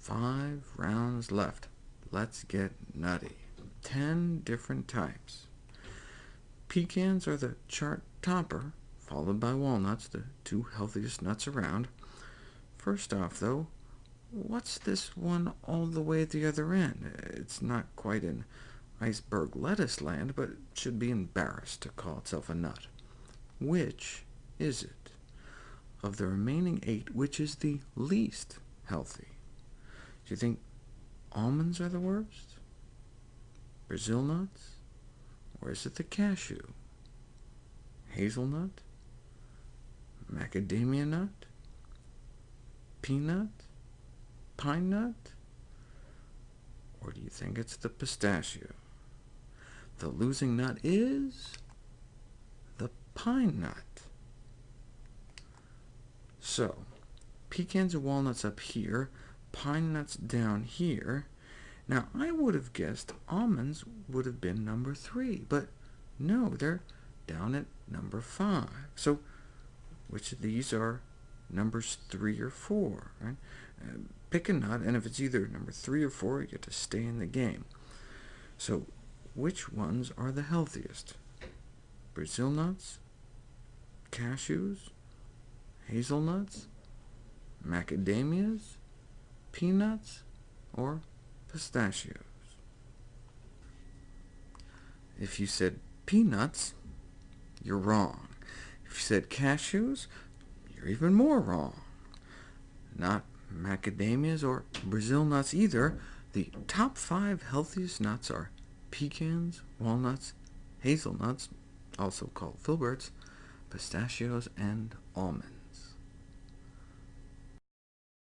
Five rounds left. Let's get nutty. Ten different types. Pecans are the chart topper, followed by walnuts, the two healthiest nuts around. First off, though, what's this one all the way at the other end? It's not quite in iceberg lettuce land, but should be embarrassed to call itself a nut. Which is it? Of the remaining eight, which is the least healthy? Do you think almonds are the worst? Brazil nuts? Or is it the cashew? Hazelnut? Macadamia nut? Peanut? Pine nut? Or do you think it's the pistachio? The losing nut is the pine nut. So, pecans and walnuts up here, pine nuts down here. Now, I would have guessed almonds would have been number 3, but no, they're down at number 5. So which of these are numbers 3 or 4? Right? Uh, pick a nut, and if it's either number 3 or 4, you get to stay in the game. So which ones are the healthiest? Brazil nuts? Cashews? Hazelnuts? Macadamias? Peanuts? Or pistachios? If you said peanuts, you're wrong. If you said cashews, you're even more wrong. Not macadamias or Brazil nuts either. The top five healthiest nuts are pecans, walnuts, hazelnuts, also called filberts, pistachios, and almonds.